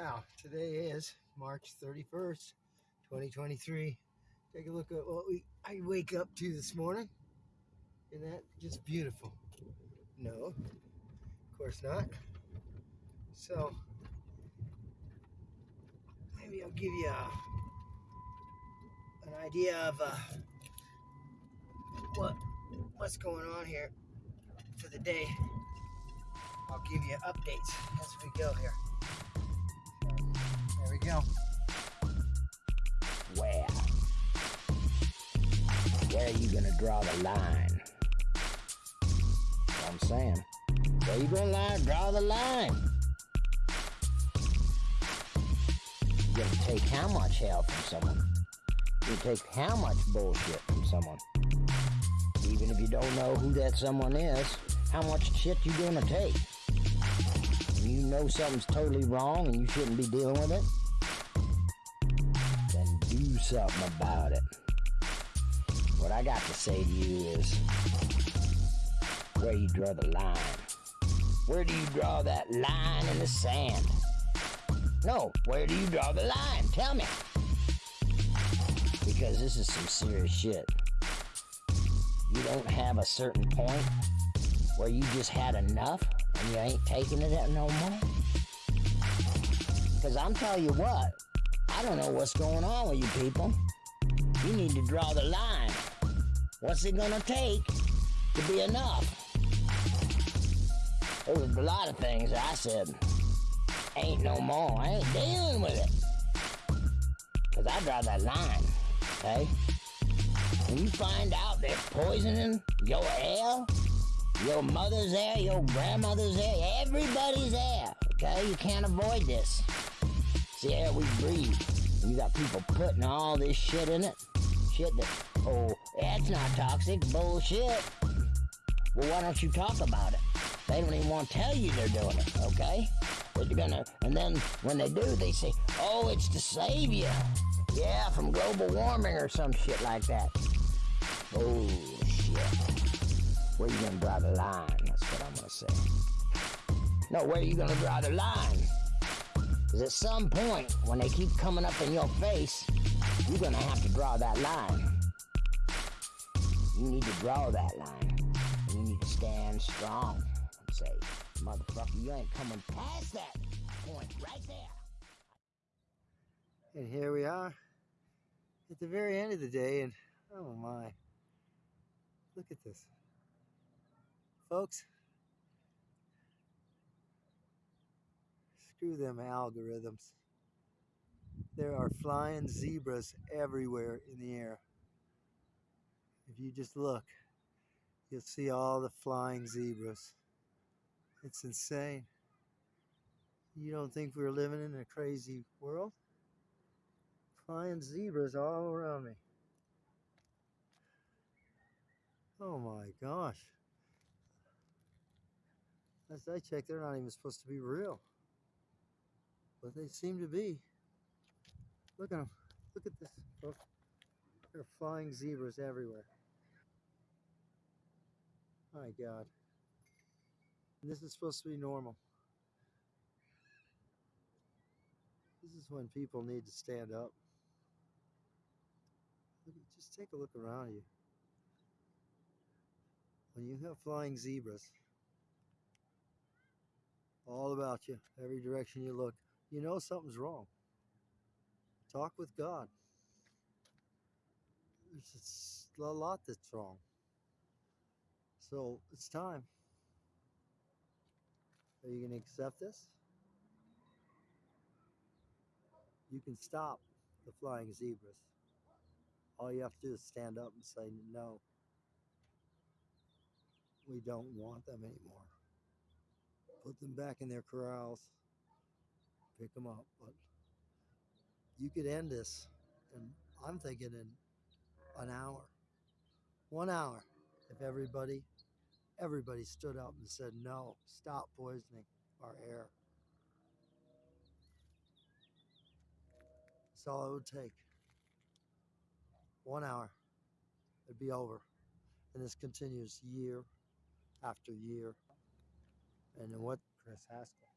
Now, today is March 31st, 2023. Take a look at what we I wake up to this morning. Isn't that just beautiful? No, of course not. So, maybe I'll give you a, an idea of uh, what what's going on here for the day. I'll give you updates as we go here. Go. Where? Where are you gonna draw the line? I'm saying. Where you gonna line, draw the line? You gonna take how much hell from someone? You take how much bullshit from someone? Even if you don't know who that someone is, how much shit you gonna take? You know something's totally wrong and you shouldn't be dealing with it? Something about it. What I got to say to you is where you draw the line. Where do you draw that line in the sand? No, where do you draw the line? Tell me. Because this is some serious shit. You don't have a certain point where you just had enough and you ain't taking it no more? Because I'm telling you what, I don't know what's going on with you people. You need to draw the line. What's it gonna take to be enough? There was a lot of things I said, ain't no more. I ain't dealing with it. Because I draw that line, okay? When you find out they're poisoning your air, your mother's air, your grandmother's air, everybody's air, Okay, you can't avoid this. The air we breathe. You got people putting all this shit in it. Shit that, oh, that's not toxic. Bullshit. Well, why don't you talk about it? They don't even want to tell you they're doing it, okay? But you're gonna, and then when they do, they say, oh, it's to save you. Yeah, from global warming or some shit like that. Bullshit. Where you gonna draw the line? That's what I'm gonna say. No, where you gonna draw the line? Because at some point, when they keep coming up in your face, you're gonna have to draw that line. You need to draw that line. You need to stand strong and say, motherfucker, you ain't coming past that point right there. And here we are at the very end of the day, and oh my, look at this folks. Screw them algorithms. There are flying zebras everywhere in the air. If you just look, you'll see all the flying zebras. It's insane. You don't think we're living in a crazy world? Flying zebras all around me. Oh my gosh. As I check, they're not even supposed to be real. But they seem to be. Look at them. Look at this, folks. There are flying zebras everywhere. My God. And this is supposed to be normal. This is when people need to stand up. Just take a look around you. When you have flying zebras, all about you, every direction you look. You know something's wrong. Talk with God. There's a lot that's wrong. So it's time. Are you going to accept this? You can stop the flying zebras. All you have to do is stand up and say, no, we don't want them anymore put them back in their corrals, pick them up. But you could end this, and I'm thinking in an hour, one hour, if everybody, everybody stood up and said, no, stop poisoning our air. That's all it would take. One hour, it'd be over. And this continues year after year and what Chris Haskell.